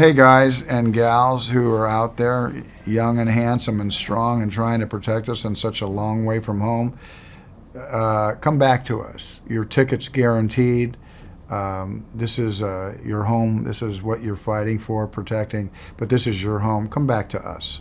Hey guys and gals who are out there, young and handsome and strong and trying to protect us in such a long way from home, uh, come back to us. Your ticket's guaranteed. Um, this is uh, your home. This is what you're fighting for, protecting. But this is your home. Come back to us.